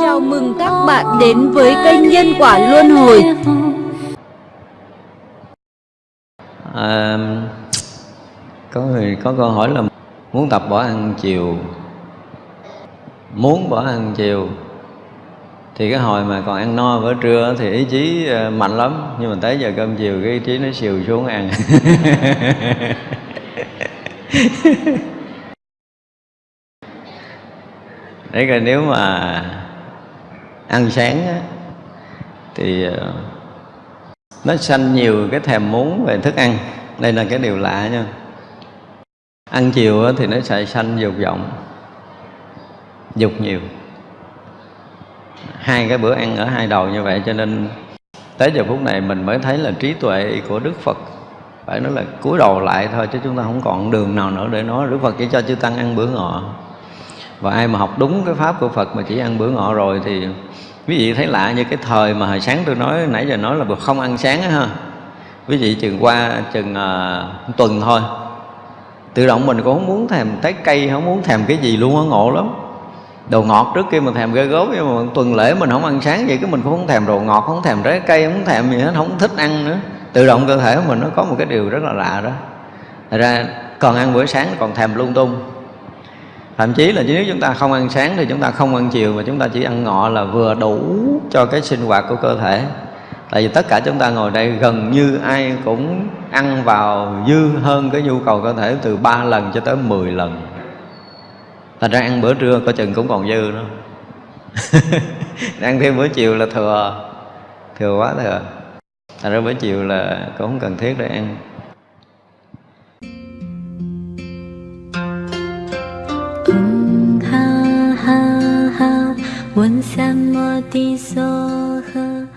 Chào mừng các bạn đến với kênh Nhân Quả Luân Hồi. À, Có người có câu hỏi là muốn tập bỏ ăn chiều. Muốn bỏ ăn chiều. Thì cái hồi mà còn ăn no bữa trưa thì ý chí ờ, mạnh lắm. Nhưng mà tới giờ cơm chiều cái ý chí nó xìu xuống ăn. Đấy rồi nếu mà ăn sáng á, thì ờ, nó sanh nhiều cái thèm muốn về thức ăn. Đây là cái điều lạ nha. Ăn chiều á, thì nó sẽ sanh dục vọng dục nhiều. Hai cái bữa ăn ở hai đầu như vậy cho nên tới giờ phút này mình mới thấy là trí tuệ của Đức Phật phải nói là cúi đầu lại thôi chứ chúng ta không còn đường nào nữa để nói Đức Phật chỉ cho chư tăng ăn bữa ngọ và ai mà học đúng cái pháp của Phật mà chỉ ăn bữa ngọ rồi thì quý vị thấy lạ như cái thời mà hồi sáng tôi nói nãy giờ nói là không ăn sáng á ha. Quý vị chừng qua chừng uh, tuần thôi. Tự động mình cũng không muốn thèm trái cây không muốn thèm cái gì luôn á ngộ lắm. Đồ ngọt trước kia mình thèm ghê gớm nhưng mà tuần lễ mình không ăn sáng vậy cái mình cũng không thèm đồ ngọt không thèm trái cây không thèm gì hết không thích ăn nữa. Tự động cơ thể của mình nó có một cái điều rất là lạ đó. Thật ra còn ăn bữa sáng còn thèm lung tung thậm chí là nếu chúng ta không ăn sáng thì chúng ta không ăn chiều mà chúng ta chỉ ăn ngọ là vừa đủ cho cái sinh hoạt của cơ thể. Tại vì tất cả chúng ta ngồi đây gần như ai cũng ăn vào dư hơn cái nhu cầu cơ thể từ 3 lần cho tới 10 lần. Thành ra ăn bữa trưa có chừng cũng còn dư nữa ăn thêm bữa chiều là thừa thừa quá thừa. Thành ra bữa chiều là cũng không cần thiết để ăn. 闻三摩地娑诃。